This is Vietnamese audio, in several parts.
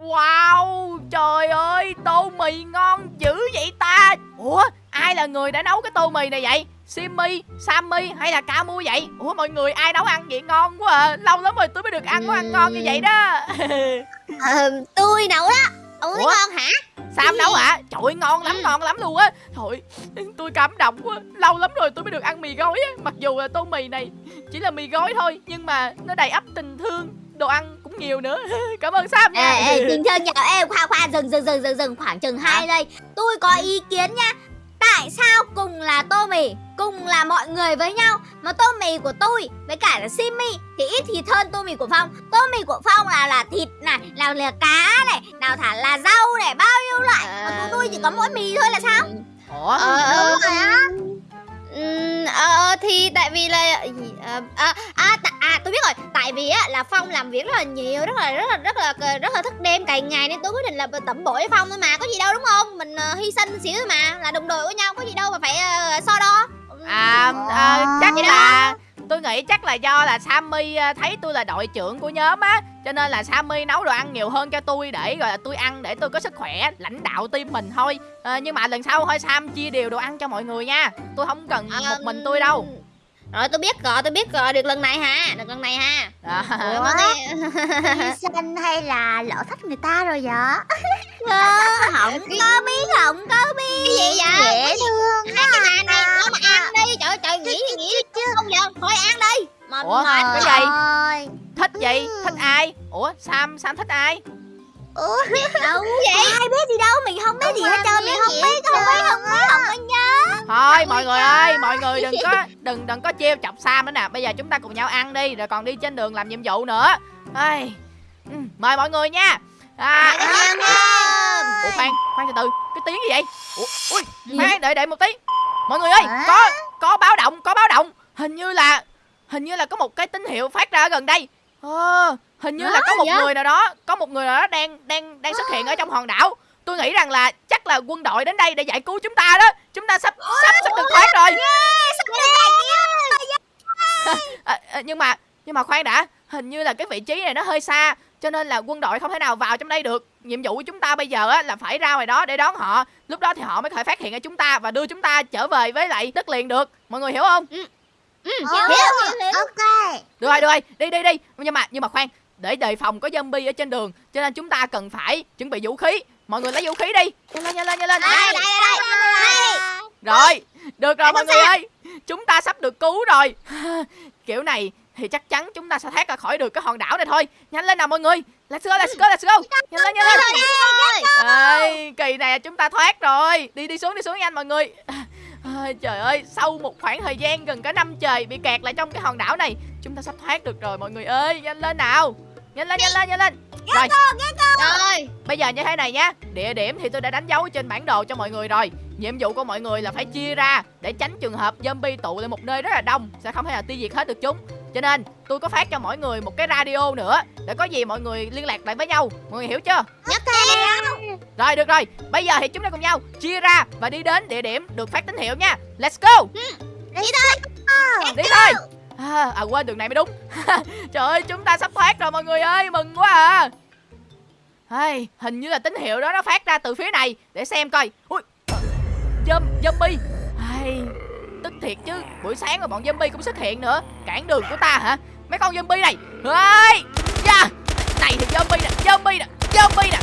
Wow, trời ơi, tô mì ngon dữ vậy ta Ủa, ai là người đã nấu cái tô mì này vậy? Simmy, Sammy hay là Camu vậy? Ủa mọi người ai nấu ăn vậy ngon quá à Lâu lắm rồi tôi mới được ăn món ăn ngon như vậy đó Ờ, tôi nấu đó thấy Ủa? ngon hả? Sam nấu hả? Trời ơi, ngon lắm, Ừ. ngon lắm luôn á Thôi, tôi cảm động quá Lâu lắm rồi tôi mới được ăn mì gói á Mặc dù là tô mì này chỉ là mì gói thôi Nhưng mà nó đầy ắp tình thương Đồ ăn nhiều nữa. Cảm ơn Sam nha. Ê, ê, tình thương nhờ em. Khoa khoa dừng dừng dừng dừng dừng. Khoảng chừng 2 giây. Tôi có ý kiến nha. Tại sao cùng là tô mì Cùng là mọi người với nhau Mà tô mì của tôi với cả là Simmy Thì ít thịt hơn tô mì của Phong. Tô mì của Phong là là thịt này Nào là cá này Nào thả là rau này Bao nhiêu loại. Mà của tôi chỉ có mỗi mì thôi là sao? Ủa? Ờ, ờ, Đúng rồi á ờ, thì tại vì là ờ, à, à, tạ- à tôi biết rồi. Tại vì á là phong làm việc rất là nhiều rất là rất là rất là rất là thức đêm cày ngày nên tôi quyết định là tẩm bổ cho phong thôi mà. Có gì đâu đúng không? Mình ờ, hy sinh xíu thôi mà là đồng đội với nhau có gì đâu mà phải ờ, so đo. À, à chắc là tôi nghĩ chắc là do là Sammy à, thấy tôi là đội trưởng của nhóm á cho nên là Sammy nấu đồ ăn nhiều hơn cho tôi để gọi là tôi ăn để tôi có sức khỏe lãnh đạo team mình thôi. À, nhưng mà lần sau thôi Sam chia đều đồ ăn cho mọi người nha. Tôi không cần Ờ, một mình tôi đâu rồi tôi biết rồi tôi biết rồi được lần này ha được lần này ha. Ủa, Ủa? mà nghe- Hy sinh hay là lỡ thách người ta rồi vậy? Không có biết không có biết. Cái gì vậy Dễ thương hai cái nhà này nó mà ăn đi. Trời trời nghĩ thì nghĩ không giờ thôi ăn đi. Mà Ủa? mệt cái gì? Thích gì? Thích ai? Ủa Sam Sam thích ai Ủa đâu? Vậy ai biết gì đâu? Mình không biết gì hết trơn Mình không biết không biết không biết không có nhớ. Thôi mọi người ơi mọi người đừng có đừng đừng có trêu chọc Sam nữa nè. Bây giờ chúng ta cùng nhau ăn đi rồi còn đi trên đường làm nhiệm vụ nữa. Ai, ừ, mời mọi người nha. À, Cảm ơn em Ủa khoan, khoan từ từ, cái tiếng gì vậy? Ủa, ui, khoan, đợi đợi một tí. Mọi người ơi, có có báo động, có báo động. Hình như là hình như là có một cái tín hiệu phát ra ở gần đây. Ờ, hình như là có một vậy? người nào đó, có một người nào đó đang đang đang xuất hiện ở trong hòn đảo. Tôi nghĩ rằng là chắc là quân đội đến đây để giải cứu chúng ta đó. Chúng ta sắp sắp sắp được thoát rồi. À, à, nhưng mà nhưng mà khoan đã, hình như là cái vị trí này nó hơi xa cho nên là quân đội không thể nào vào trong đây được. Nhiệm vụ của chúng ta bây giờ á là phải ra ngoài đó để đón họ. Lúc đó thì họ mới có thể phát hiện ra chúng ta và đưa chúng ta trở về với lại đất liền được. Mọi người hiểu không? Ừ, Ờ, hiểu, hiểu, hiểu. Ok. Được rồi được rồi. Đi đi đi. Nhưng mà nhưng mà khoan để đề phòng có zombie ở trên đường cho nên chúng ta cần phải chuẩn bị vũ khí. Mọi người lấy vũ khí đi. Nhanh lên nhanh lên nhanh lên. Đây đây đây đây rồi được rồi mọi người ơi. Chúng ta sắp được cứu rồi. Kiểu này thì chắc chắn chúng ta sẽ thoát ra khỏi được cái hòn đảo này thôi. Nhanh lên nào mọi người. Let's go let's go let's go. Nhanh lên nhanh lên. Ê, kỳ này chúng ta thoát rồi. Đi đi xuống đi xuống nhanh mọi người. Trời ơi sau một khoảng thời gian gần cả năm trời bị kẹt lại trong cái hòn đảo này chúng ta sắp thoát được rồi mọi người ơi. Nhanh lên nào nhanh lên nhanh lên nhanh lên. Rồi. rồi. Bây giờ như thế này nhá. Địa điểm thì tôi đã đánh dấu trên bản đồ cho mọi người rồi. Nhiệm vụ của mọi người là phải chia ra để tránh trường hợp zombie tụ lại một nơi rất là đông sẽ không thể nào tiêu diệt hết được chúng. Cho nên tôi có phát cho mỗi người một cái radio nữa để có gì mọi người liên lạc lại với nhau. Mọi người hiểu chưa? Nhất theo rồi được rồi. Bây giờ thì chúng ta cùng nhau chia ra và đi đến địa điểm được phát tín hiệu nha. Let's go. Đi thôi. Đi thôi à, à quên đường này mới đúng. Trời ơi chúng ta sắp thoát rồi mọi người ơi mừng quá à. Hey, hình như là tín hiệu đó nó phát ra từ phía này. Để xem coi. Ui. Zombie hey, tức thiệt chứ buổi sáng mà bọn zombie cũng xuất hiện nữa. Cản đường của ta hả? Mấy con zombie này. Hey, yeah. này thì zombie nè zombie nè zombie nè.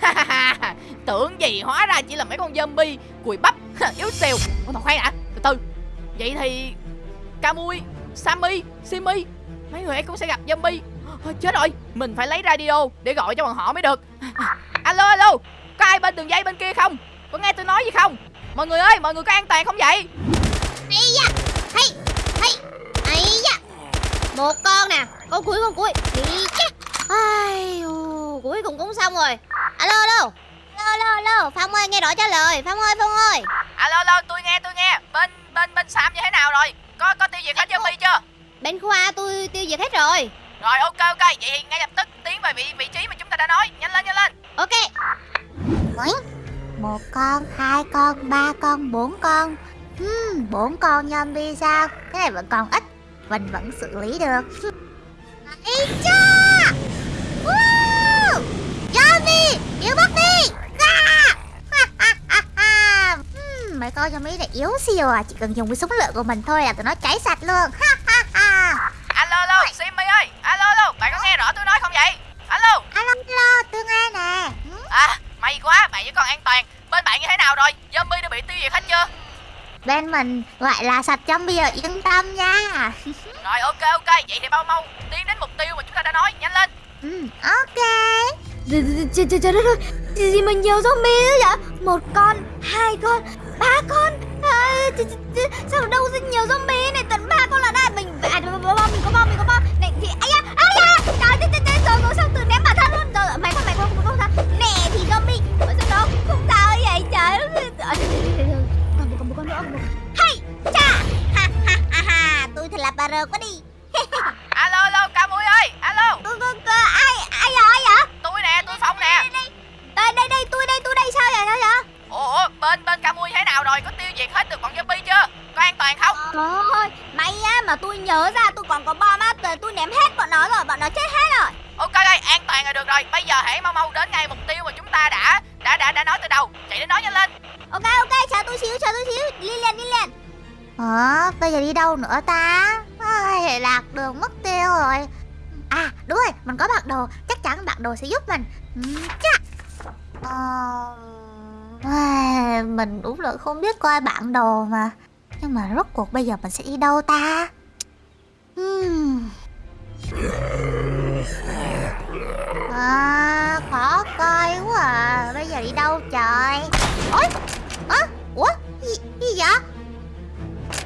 Tưởng gì hóa ra chỉ là mấy con zombie cùi bắp yếu xìu Ủa mà khoan đã từ từ. Vậy thì Kamui Sammy Simi. Mấy người ấy cũng sẽ gặp zombie. Ôi, chết rồi. Mình phải lấy radio để gọi cho bọn họ mới được. Alo alo. Có ai bên đường dây bên kia không? Có nghe tôi nói gì không? Mọi người ơi mọi người có an toàn không vậy? Ấy da. Hay hay ấy da. Một con nè. Con cuối con cuối. Đi chắc ai cuối cùng cũng xong rồi. Alo alo. Alo alo alo. Phong ơi nghe rõ trả lời. Phong ơi phong ơi. Alo alo. Tôi nghe tôi nghe. Bên bên bên sam như thế nào rồi có có tiêu diệt hết zombie chưa? Bên khoa tôi tiêu diệt hết rồi. Rồi ok ok. Vậy thì ngay lập tức tiến về vị vị trí mà chúng ta đã nói. Nhanh lên nhanh lên. Ok. Một con, hai con, ba con, bốn con. Hmm, Bốn con zombie sao? Cái này vẫn còn ít. Mình vẫn xử lý được Ý cha Woo! Yếu bớt đi À! Ha, ha, ha, ha. Con zombie này yếu siêu à Chỉ cần dùng cái súng lửa của mình thôi là tụi nó cháy sạch luôn Ha, ha, ha. Alo alo, Simmy ơi, alo alo, bạn có nghe rõ tôi nói không vậy? Alo, Alo alo tôi nghe nè Ừ, à, may quá, bạn với con an toàn. Bên bạn như thế nào rồi? Zombie đã bị tiêu diệt hết chưa? Bên mình gọi là sạch zombie rồi yên tâm nha Rồi ok ok, vậy thì mau mau tiến đến mục tiêu mà chúng ta đã nói, nhanh lên. Ừ, ok Trời trời trời đất ơi Gì mà nhiều zombie đó vậy Một con Hai con Ba con! À, Sao đâu ra nhiều zombie này Tận ba con là đã Mình à, bom Mình có bom Mình có bom Này thì ai à Ai à Trời trời trời trời Rồi rồi sao tự ném bản thân luôn. Rồi mày con mày con không sao Nè thì zombie Ở sao đâu Không sao vậy trời Còn một con một con nữa Hay cha! Ha ha ha ha Tôi thật là bà rơ quá đi. Alo alo, ca mũi ơi, alo. Cô cô cô Ai ai vậy ai vậy Tôi nè, tôi Phong nè. Đây đây đây tôi đây tôi đây sao vậy sao vậy Ủa, bên bên ca mũi thế nào rồi? Có tiêu diệt hết được bọn zombie chưa? Có an toàn không? Trời ơi May á mà tôi nhớ ra tôi còn có bom á Tôi, tôi ném hết bọn nó rồi Bọn nó chết hết rồi Ok ok, an toàn là được rồi. Bây giờ hãy mau mau đến ngay mục tiêu mà chúng ta đã đã đã đã nói từ đầu. Chạy đến nói nhanh lên. Ok ok chờ tôi xíu chờ tôi xíu Đi liền đi liền Ờ bây giờ đi đâu nữa ta Ai, Lạc đường mất tiêu rồi À đúng rồi mình có bản đồ Chắc chắn bản đồ sẽ giúp mình ừ, Chắc ờ... Mình đúng là không biết coi bản đồ mà Nhưng mà rốt cuộc bây giờ mình sẽ đi đâu ta Hmm. À, khó coi quá à Bây giờ đi đâu trời Ôi à, Ủa gì, gì vậy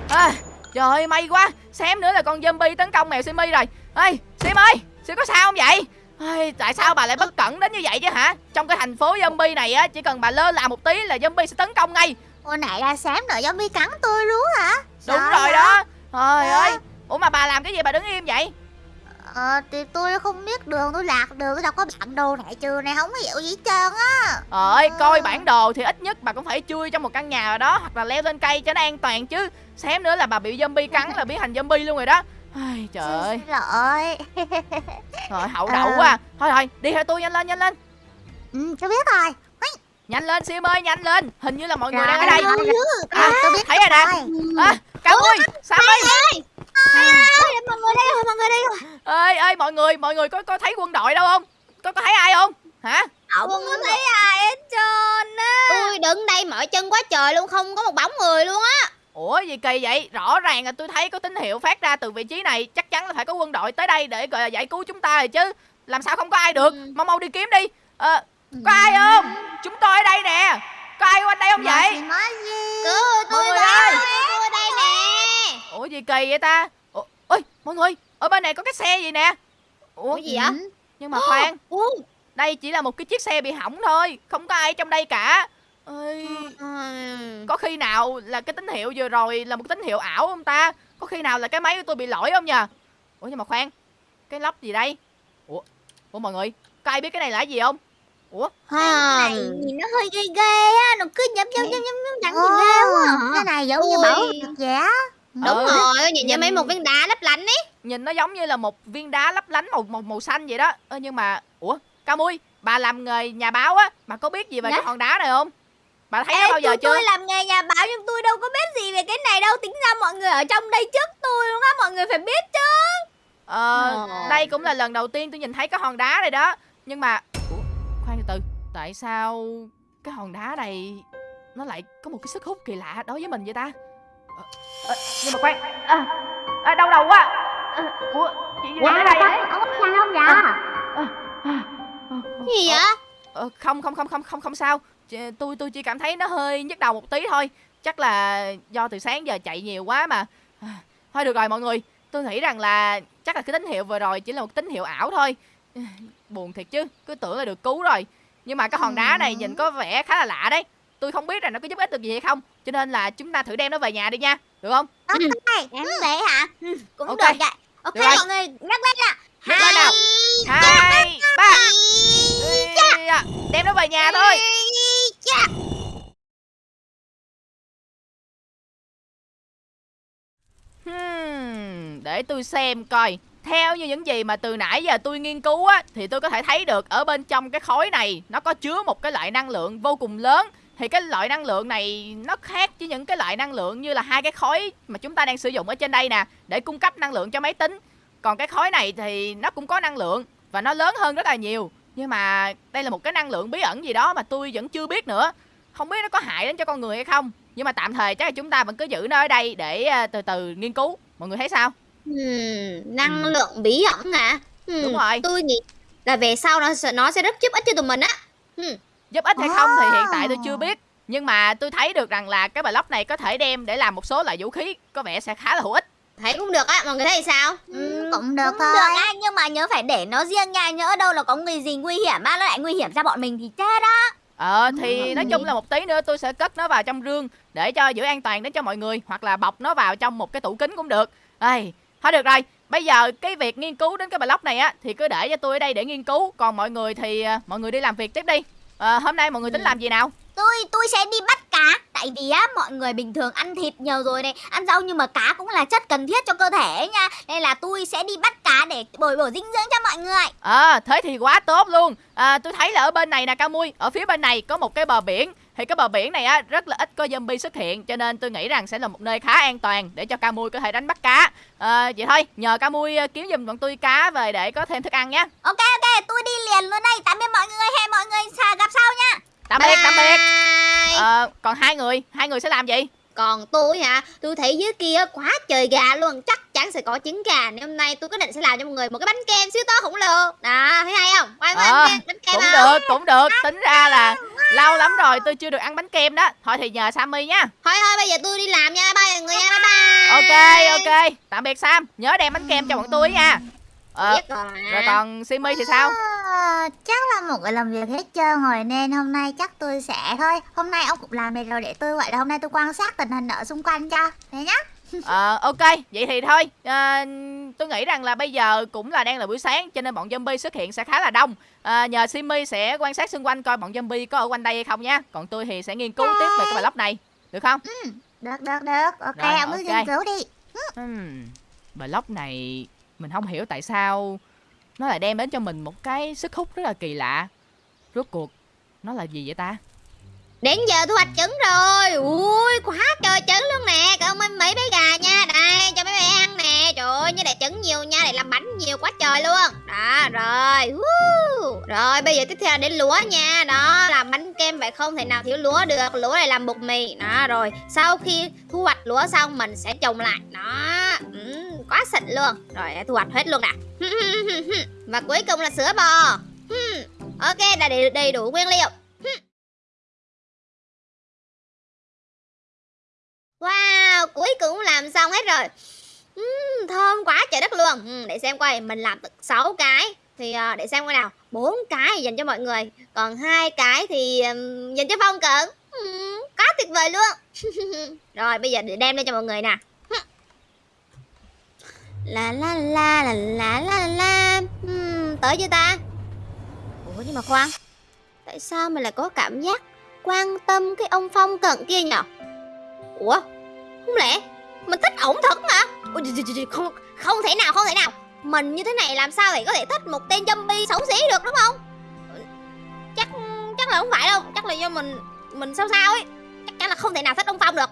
À, trời ơi, may quá. Xém nữa là con zombie tấn công mèo simi rồi. Ê, Sim ơi, Sim có sao không vậy? Ê, tại sao bà lại bất cẩn đến như vậy chứ hả? Trong cái thành phố zombie này á, chỉ cần bà lơ là một tí là zombie sẽ tấn công ngay. Hồi nãy là xém đợi zombie cắn tôi luôn hả Đúng Sợ rồi đó. Trời ơi, ủa mà bà làm cái gì bà đứng im vậy? Ờ thì tôi không biết đường tôi lạc đường Tôi đâu có bản đồ này trường này không có hiểu gì hết trơn á Ơi, Ờ. coi bản đồ thì ít nhất bà cũng phải chui trong một căn nhà nào đó hoặc là leo lên cây cho nó an toàn chứ. Xém nữa là bà bị zombie cắn là biến thành zombie luôn rồi đó. Ai, trời ơi, Xin lỗi. Rồi hậu Ờ. đậu quá. Thôi thôi, đi theo tôi nhanh lên nhanh lên. Ừ tôi biết rồi. Nhanh lên Sim ơi, nhanh lên. Hình như là mọi người đang ở đây. À, tôi biết thấy rồi. nè. À, Cao ơi, Sam ơi. Mọi người đây rồi Mọi người đây rồi. Ơi ơi mọi người mọi người có có thấy quân đội đâu không? Có có thấy ai không? Hả? Không có thấy ai hết trơn á. Tôi đứng đây mỏi chân quá trời luôn Không có một bóng người luôn á ủa gì kỳ vậy? Rõ ràng là tôi thấy có tín hiệu phát ra từ vị trí này chắc chắn là phải có quân đội tới đây để gọi là giải cứu chúng ta rồi chứ. Làm sao không có ai được? Ừ. mau mau đi kiếm đi. Ờ có ai không? Chúng tôi ở đây nè. Có ai quanh đây không vậy? Cứu tôi ơi. Tôi đây nè. Ủa gì kỳ vậy ta? Ủa ôi mọi người ở bên này có cái xe gì nè? Ủa gì vậy? Ừ. nhưng mà khoan. Đây chỉ là một cái chiếc xe bị hỏng thôi không có ai trong đây cả Ừm. có khi nào là cái tín hiệu vừa rồi là một tín hiệu ảo không ta? Có khi nào là cái máy của tôi bị lỗi không nhờ? Ủa nhưng mà khoan cái lắp gì đây? Ủa ủa mọi người có ai biết cái này là cái gì không? Ủa? À. này nhìn nó hơi ghê ghê á nó cứ nhấp nhấp nhấp nhấp nhấp đắng nhìn ghê quá à. cái này giống như bảo vật giả. Đúng Ừ. rồi Nhìn như mấy một viên đá lấp lánh ấy. Nhìn nó giống như là một viên đá lấp lánh màu màu màu xanh vậy đó. Ơ nhưng mà ủa ca mui bà làm nghề nhà báo á mà có biết gì về Dạ? cái hòn đá này không bà thấy Ê, nó bao giờ tôi, chưa? tôi làm nghề nhà báo nhưng tôi đâu có biết gì về cái này đâu. Tính ra mọi người ở trong đây trước tôi luôn á Mọi người phải biết chứ. Ờ Ờ. đây cũng là lần đầu tiên tôi nhìn thấy cái hòn đá này đó. Nhưng mà ủa khoan từ từ. Tại sao cái hòn đá này nó lại có một cái sức hút kỳ lạ đối với mình vậy ta? Ờ, ờ, nhưng mà khoan. À, à, đau đầu quá. À, ủa chị gì ở đây vậy Ông có sao không vậy À, à, à, Gì vậy? Không không không không không không sao tôi tôi chỉ cảm thấy nó hơi nhức đầu một tí thôi. Chắc là do từ sáng giờ chạy nhiều quá mà. À, thôi được rồi mọi người. Tôi nghĩ rằng là chắc là cái tín hiệu vừa rồi chỉ là một tín hiệu ảo thôi. Buồn thiệt chứ cứ tưởng là được cứu rồi. Nhưng mà cái hòn đá này nhìn có vẻ khá là lạ đấy. Tôi không biết là nó có giúp ích được gì hay không. Cho nên là chúng ta thử đem nó về nhà đi nha. Được không? Ok Em vậy hả? Cũng Ok. được vậy. Ok Được mọi người nhắc lên Nhắc lên nào. hai ba. đem nó về nhà thôi Hmm, để tôi xem coi. Theo như những gì mà từ nãy giờ tôi nghiên cứu á thì tôi có thể thấy được ở bên trong cái khối này nó có chứa một cái loại năng lượng vô cùng lớn. Thì cái loại năng lượng này nó khác với những cái loại năng lượng như là hai cái khối mà chúng ta đang sử dụng ở trên đây nè để cung cấp năng lượng cho máy tính. Còn cái khối này thì nó cũng có năng lượng và nó lớn hơn rất là nhiều nhưng mà đây là một cái năng lượng bí ẩn gì đó mà tôi vẫn chưa biết nữa không biết nó có hại đến cho con người hay không nhưng mà tạm thời chắc là chúng ta vẫn cứ giữ nó ở đây để à, từ từ nghiên cứu mọi người thấy sao Hmm, năng lượng bí ẩn hả? Hmm, Đúng rồi. Tôi nghĩ là về sau nó sẽ nó sẽ rất giúp ích cho tụi mình á. Hmm. giúp ích hay không thì hiện tại tôi chưa biết nhưng mà tôi thấy được rằng là cái block này có thể đem để làm một số loại vũ khí có vẻ sẽ khá là hữu ích Thấy cũng được á, mọi người thấy sao? Ừ, cũng được cũng thôi. được á nhưng mà nhớ phải để nó riêng nha nhớ đâu là có người gì nguy hiểm á nó lại nguy hiểm cho bọn mình thì chết đó ờ thì nói chung là một tí nữa tôi sẽ cất nó vào trong rương để cho giữ an toàn đến cho mọi người hoặc là bọc nó vào trong một cái tủ kính cũng được. Ây, thôi được rồi. Bây giờ cái việc nghiên cứu đến cái block này á thì cứ để cho tôi ở đây để nghiên cứu. Còn mọi người thì à, mọi người đi làm việc tiếp đi. Ờ, hôm nay mọi người tính làm gì nào? Tôi tôi sẽ đi bắt cá tại vì á mọi người bình thường ăn thịt nhiều rồi này ăn rau nhưng mà cá cũng là chất cần thiết cho cơ thể nha. Nên là tôi sẽ đi bắt cá để bồi bổ dinh dưỡng cho mọi người. Ờ, thế thì quá tốt luôn. À, Tôi thấy là ở bên này nè Cao Mui Ở phía bên này có một cái bờ biển. Thì cái bờ biển này á rất là ít có zombie xuất hiện Cho nên tôi nghĩ rằng sẽ là một nơi khá an toàn Để cho Cao Mui có thể đánh bắt cá. À, Vậy thôi, nhờ Cao Mui ờ, kiếm giùm bọn tôi cá về để có thêm thức ăn nhé. Ok ok tôi đi liền luôn đây. Tạm biệt mọi người hẹn mọi người gặp sau nha Tạm biệt, tạm biệt. Ờ, Còn hai người, hai người sẽ làm gì? Còn tôi hả, tôi thấy dưới kia quá trời gà luôn. Chắc chắn sẽ có trứng gà. Nên hôm nay tôi quyết định sẽ làm cho mọi người một cái bánh kem siêu to khổng lồ. Đó, thấy hay không? Quay qua Ờ, bánh kem, bánh kem Cũng không? được, cũng được. Tính ra là lâu lắm rồi tôi chưa được ăn bánh kem đó. Thôi thì nhờ Sammy nha. Thôi thôi, bây giờ tôi đi làm nha. Bye mọi người nha, bye bye. Ok, ok. Tạm biệt Sam. Nhớ đem bánh kem cho bọn tôi nha. Ờ, rồi. rồi còn Simi thì sao? Ờ, chắc là một người làm việc hết trơn rồi nên hôm nay chắc tôi sẽ thôi. Hôm nay ông cũng làm này rồi để tôi gọi là hôm nay tôi quan sát tình hình ở xung quanh cho. Thế nhá. Ờ ok, vậy thì thôi. À, Tôi nghĩ rằng là bây giờ cũng là đang là buổi sáng Cho nên bọn zombie xuất hiện sẽ khá là đông. À, Nhờ Simi sẽ quan sát xung quanh coi bọn zombie có ở quanh đây hay không nha Còn tôi thì sẽ nghiên cứu tiếp về cái block này. Được không? được được được. Ok Rồi, ông cứ ok. nghiên cứu đi. Hmm, block này mình không hiểu tại sao nó lại đem đến cho mình một cái sức hút rất là kỳ lạ. Rốt cuộc nó là gì vậy ta? Đến giờ thu hoạch trứng rồi. Ui quá trời trứng luôn nè. Cảm ơn mấy bé gà nha. Đây cho mấy bé ăn nè. Trời ơi như để trứng nhiều nha. Để làm bánh nhiều quá trời luôn. Đó rồi. Rồi bây giờ tiếp theo là đến lúa nha. Đó làm bánh kem vậy không thể nào thiếu lúa được. Lúa này làm bột mì. Đó rồi. Sau khi thu hoạch lúa xong mình sẽ trồng lại. Đó. Ừ, Quá xịn luôn. Rồi thu hoạch hết luôn nè Và cuối cùng là sữa bò. Ok đã đầy, đầy đủ nguyên liệu. Wow, cuối cùng làm xong hết rồi. Thơm quá trời đất luôn. Để xem coi, mình làm được 6 cái. Thì ờ, để xem coi nào. Bốn cái dành cho mọi người. Còn hai cái thì dành cho Phong Cận. Quá tuyệt vời luôn. Rồi bây giờ để đem lên cho mọi người nè. La la la la la la la. Ừm, Tới chưa ta? Ủa nhưng mà khoan Tại sao mình lại có cảm giác quan tâm cái ông Phong Cận kia nhở? Ủa không lẽ mình thích ổng thật Ôi, trời, không không thể nào không thể nào. Mình như thế này làm sao để có thể thích một tên zombie xấu xí được đúng không? Chắc chắc là không phải đâu. Chắc là do mình mình sao sao ấy. Chắc chắn là không thể nào thích ông phong được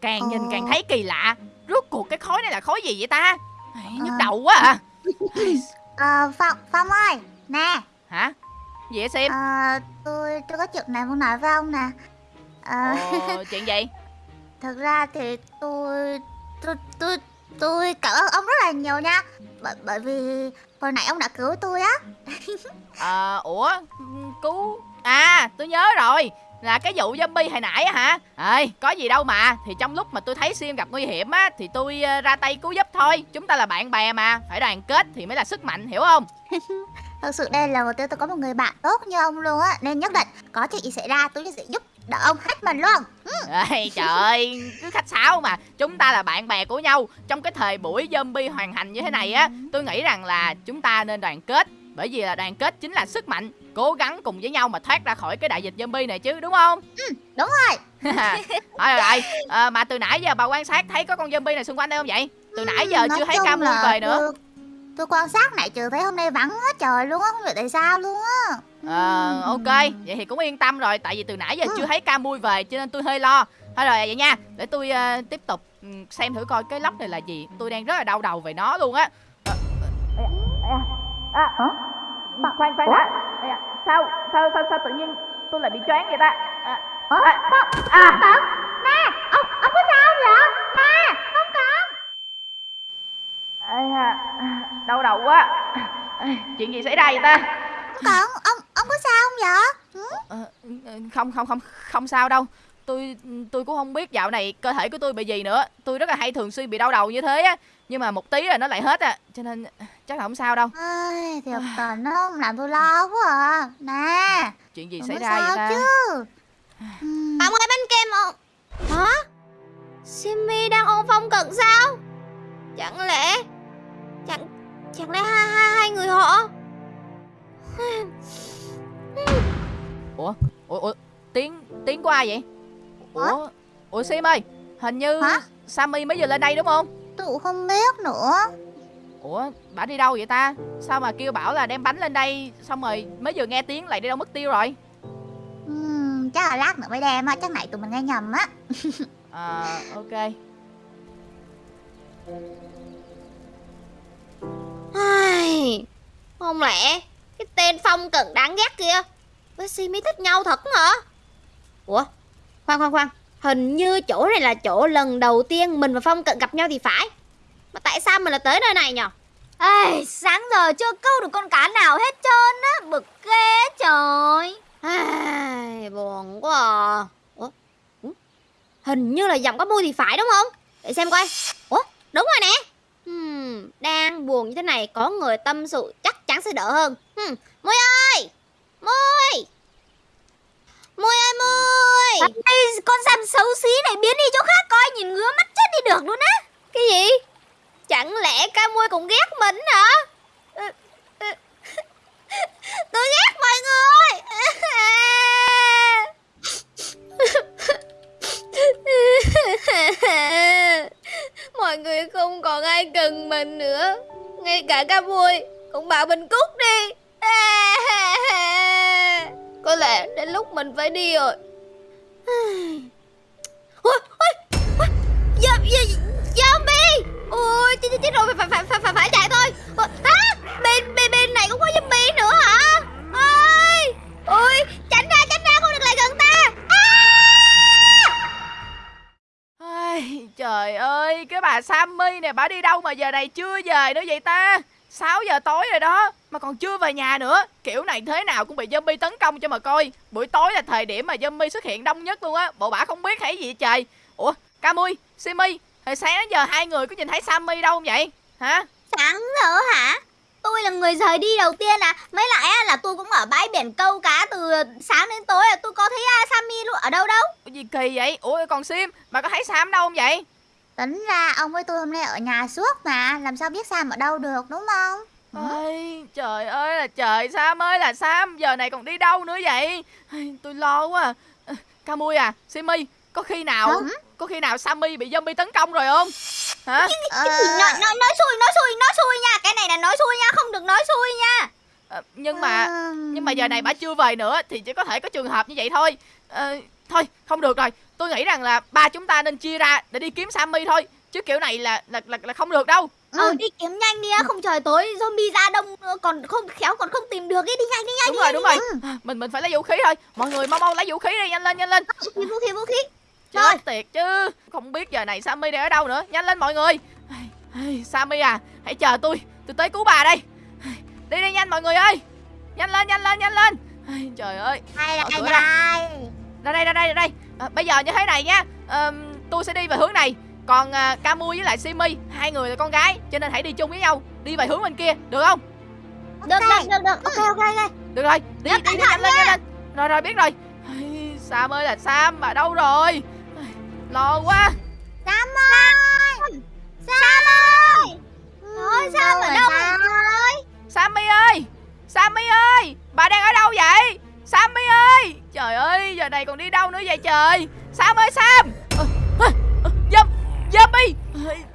Càng nhìn Ờ. càng thấy kỳ lạ Rốt cuộc cái khối này là khối gì vậy ta? Ai, nhức Ờ. đầu quá à Ờ, phong phong ơi nè Hả? Gì vậy Sim? ờ, tôi tôi có chuyện này muốn nói với ông nè Ờ, chuyện gì? thực ra thì tôi tôi tôi tôi cảm ơn ông rất là nhiều nha bởi bởi vì hồi nãy ông đã cứu tôi á Ờ, ủa? Cứu... À, tôi nhớ rồi Là cái vụ zombie hồi nãy á hả? Ê, có gì đâu mà. Thì trong lúc mà tôi thấy Sim gặp nguy hiểm á Thì tôi ờ, ra tay cứu giúp thôi. Chúng ta là bạn bè mà Phải đoàn kết thì mới là sức mạnh, hiểu không? Thực sự đây là lần đầu tôi có một người bạn tốt như ông luôn á Nên nhất định có chuyện gì xảy ra tôi sẽ giúp đỡ ông hết mình luôn. Ê, trời ơi, cứ khách sáo mà. Chúng ta là bạn bè của nhau. Trong cái thời buổi zombie hoàn hành như thế này á Tôi nghĩ rằng là chúng ta nên đoàn kết bởi vì là đoàn kết chính là sức mạnh cố gắng cùng với nhau mà thoát ra khỏi cái đại dịch zombie này chứ đúng không? Ừ, đúng rồi. Thôi rồi, rồi. À, mà từ nãy giờ bà quan sát thấy có con zombie này xung quanh đây không vậy? Từ nãy giờ Nói chưa thấy cam là về nữa. Tôi, tôi quan sát này trừ thấy hôm nay vắng hết trời luôn á Không biết tại sao luôn á. Ờ, ok vậy thì cũng yên tâm rồi tại vì từ nãy giờ chưa thấy cam về cho nên tôi hơi lo. Thôi rồi vậy nha để tôi ờ, tiếp tục ừ, xem thử coi cái lốc này là gì. Tôi đang rất là đau đầu về nó luôn á. Ờ, à, à, à, khoan khoan đã. Da, sao sao sao sao tự nhiên tôi lại bị choáng vậy ta? À, Ủa, à, à, Sao? Nè, ông, ông có sao không vậy? Nè, không có Ây da, đau đầu quá. Chuyện gì xảy ra vậy ta? Còn, ông, ông có sao không vậy? Ừ? Không không không không sao đâu. Tôi tôi cũng không biết dạo này cơ thể của tôi bị gì nữa. Tôi rất là hay thường xuyên bị đau đầu như thế á. Nhưng mà một tí là nó lại hết à. Cho nên chắc là không sao đâu. Thiệt tình nó không làm tôi lo quá à. Nè, chuyện gì xảy ra vậy ta? chứ. Ông ơi bánh kem không? Hả? Simi đang ôm phong cận sao? Chẳng lẽ Chẳng Chẳng lẽ hai, hai, hai người họ? Ủa ủa ủa tiếng tiếng của ai vậy? Ủa ủa sim ơi hình như Hả? sammy mới vừa lên đây đúng không? Tôi cũng không biết nữa ủa bà đi đâu vậy ta? Sao mà kêu bảo là đem bánh lên đây xong rồi mới vừa nghe tiếng lại đi đâu mất tiêu rồi? Ừm, Chắc là lát nữa mới đem á Chắc này tụi mình nghe nhầm á. À ok. Ai, Không lẽ Cái tên phong cận đáng ghét kia Với Simi thích nhau thật hả? Ủa? Khoan khoan khoan. Hình như chỗ này là chỗ lần đầu tiên Mình và phong cận gặp nhau thì phải Mà tại sao mình lại tới nơi này nhỉ? Ê, sáng giờ chưa câu được con cá nào hết trơn á Bực ghê trời Ai, buồn quá à. Ủa? Ủa? Hình như là giọng có mui thì phải đúng không? Để xem coi. Ủa? Đúng rồi nè. Hmm, đang buồn như thế này có người tâm sự chắc chắn sẽ đỡ hơn. Hmm, Mui ơi! Mui! Mui ơi Mui! Ê, con sam xấu xí này biến đi chỗ khác coi Nhìn ngứa mắt chết đi được luôn á Cái gì? Chẳng lẽ ca mui cũng ghét mình hả? Ừ, ừ. Tôi ghét mọi người! mọi người không còn ai cần mình nữa. Ngay cả ca mui cũng bảo mình cút đi. Có lẽ đến lúc mình phải đi rồi. Ôi ôi ôi. Dạ, dạ, dạ ôi chết chết rồi phải phải phải phải phải chạy thôi Ôi, á bên bên bên này cũng có zombie nữa hả ôi ôi tránh ra tránh ra không được lại gần ta à! Ai, trời ơi, cái bà Sammy nè, bà đi đâu mà giờ này chưa về nữa vậy ta? 6 giờ tối rồi đó, mà còn chưa về nhà nữa. Kiểu này thế nào cũng bị zombie tấn công cho mà coi. Buổi tối là thời điểm mà zombie xuất hiện đông nhất luôn á. Bộ bả không biết hay gì trời. Ủa, Camui, Simi, hồi sáng đến giờ hai người có nhìn thấy Sammy đâu không vậy? Hả? Sáng giờ hả Tôi là người rời đi đầu tiên à Mấy lại á, là tôi cũng ở bãi biển câu cá từ sáng đến tối à. Tôi có thấy à, Sammy luôn ở đâu đâu Ủa gì kỳ vậy? Ủa còn Sim, bà có thấy Sam đâu không vậy? Tính ra ông với tôi hôm nay ở nhà suốt mà Làm sao biết Sam ở đâu được đúng không Ôi, trời ơi là trời, Sam ơi là Sam, giờ này còn đi đâu nữa vậy? Tôi lo quá à. Camui à, Simi, có khi nào Hả? có khi nào Sammy bị zombie tấn công rồi không? Hả? Ờ, Cái gì nói, nói, nói xui nói xui nói xui nha Cái này là nói xui nha không được nói xui nha Ờ, nhưng mà nhưng mà giờ này bà chưa về nữa thì chỉ có thể có trường hợp như vậy thôi. Ờ, thôi, không được rồi. Tôi nghĩ rằng là ba chúng ta nên chia ra để đi kiếm Sammy thôi. Chứ kiểu này là là là, là không được đâu. Ờ Ừ. đi kiếm nhanh đi á Không trời tối zombie ra đông nữa, Còn không khéo còn không tìm được ấy Đi nhanh đi nhanh Đúng đi rồi, nhanh, đúng đi rồi. À, Mình mình phải lấy vũ khí thôi. Mọi người mau mau lấy vũ khí đi, nhanh lên, nhanh lên. nhanh. Vũ khí vũ khí Rồi. Chết tiệt chứ. Không biết giờ này Sammy đang ở đâu nữa. Nhanh lên mọi người. Sammy à Hãy chờ tôi. Tôi tới cứu bà đây. Đi đi nhanh mọi người ơi. Nhanh lên nhanh lên nhanh lên. Trời ơi. Đây Mở đây cửa ra. đây Ra đây ra đây ra đây. À, Bây giờ như thế này nha. Ờm, Tôi sẽ đi về hướng này. Còn à, Camu với lại Simi Hai người là con gái Cho nên hãy đi chung với nhau. Đi về hướng bên kia Được không? Được được được được. Ok ok ok. Được rồi Đi Nhớ đi, đi nhanh lên nhanh lên. Rồi rồi biết rồi. Sam ơi là Sam Bà đâu rồi lo quá. Sam ơi Sam ơi Ôi Sam ở đâu ơi? Sammy ơi! Sammy ơi! Bà đang ở đâu vậy? Sammy ơi! Trời ơi giờ này còn đi đâu nữa vậy trời? Sam ơi Sam! Dâm Zombie!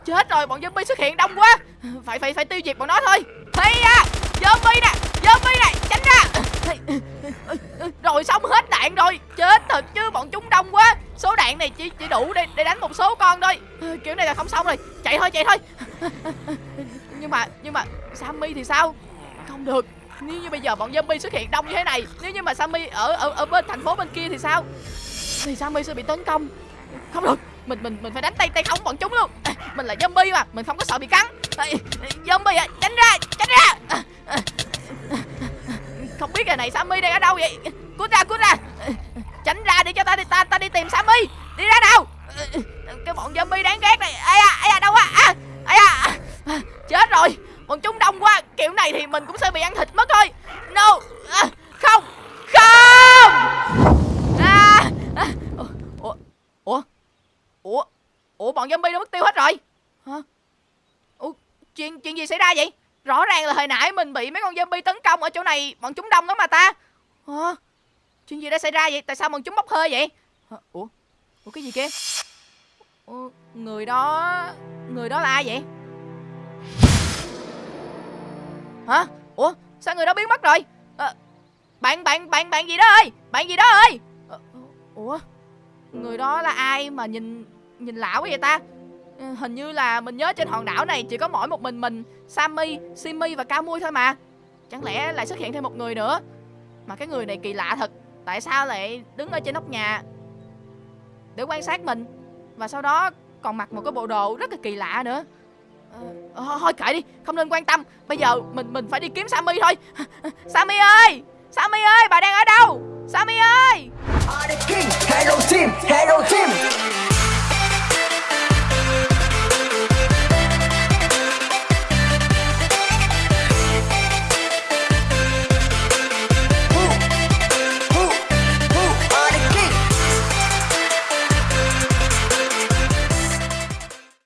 Chết rồi bọn zombie xuất hiện đông quá. Phải phải phải tiêu diệt bọn nó thôi. Hey à Zombie nè! Zombie nè! Tránh ra! Rồi xong hết đạn rồi. Chết thật chứ bọn chúng đông quá. Số đạn này chỉ chỉ đủ để để đánh một số con thôi. Kiểu này là không xong rồi. Chạy thôi chạy thôi. Nhưng mà nhưng mà sammy thì sao? Không được. Nếu như bây giờ bọn zombie xuất hiện đông như thế này nếu như mà sammy ở ở ở bên thành phố bên kia thì sao? Thì sammy sẽ bị tấn công. Không được. Mình mình mình phải đánh tay tay không bọn chúng luôn. À, mình là zombie mà mình không có sợ bị cắn. À, zombie à tránh ra tránh ra. À, à, à, à không biết rồi này sammy đang ở đâu vậy? Cút ra cút ra. Tránh ra đi cho ta đi ta ta đi tìm sammy. Đi ra nào. Cái bọn zombie đáng ghét này. Ai à ai à đâu quá, à, ai À, chết rồi. Bọn chúng đông quá. Kiểu này thì mình cũng sẽ bị ăn thịt mất thôi. No. À, không. Không. À, à, ủa ủa ủa ủa bọn zombie nó mất tiêu hết rồi. Hả? Ủa chuyện chuyện gì xảy ra vậy? Rõ ràng là hồi nãy mình bị mấy con zombie tấn công ở chỗ này bọn chúng đông lắm mà ta. Hả chuyện gì đã xảy ra vậy? Tại sao bọn chúng bốc hơi vậy? Ờ, ủa ủa cái gì kia? Ủa, người đó người đó là ai vậy? Hả? Ủa sao người đó biến mất rồi? À, bạn bạn bạn bạn gì đó ơi? Bạn gì đó ơi? Ủa người đó là ai mà nhìn nhìn lạ quá vậy ta? Hình như là mình nhớ trên hòn đảo này chỉ có mỗi một mình mình sammy simi và cao mui thôi mà. Chẳng lẽ lại xuất hiện thêm một người nữa? Mà cái người này kỳ lạ thật tại sao lại đứng ở trên nóc nhà? Để quan sát mình. Và sau đó còn mặc một cái bộ đồ rất là kỳ lạ nữa. À, thôi kệ đi không nên quan tâm. Bây giờ mình mình phải đi kiếm sammy thôi. Sammy ơi! Sammy ơi bà đang ở đâu? Sammy ơi! Hello team, hello team.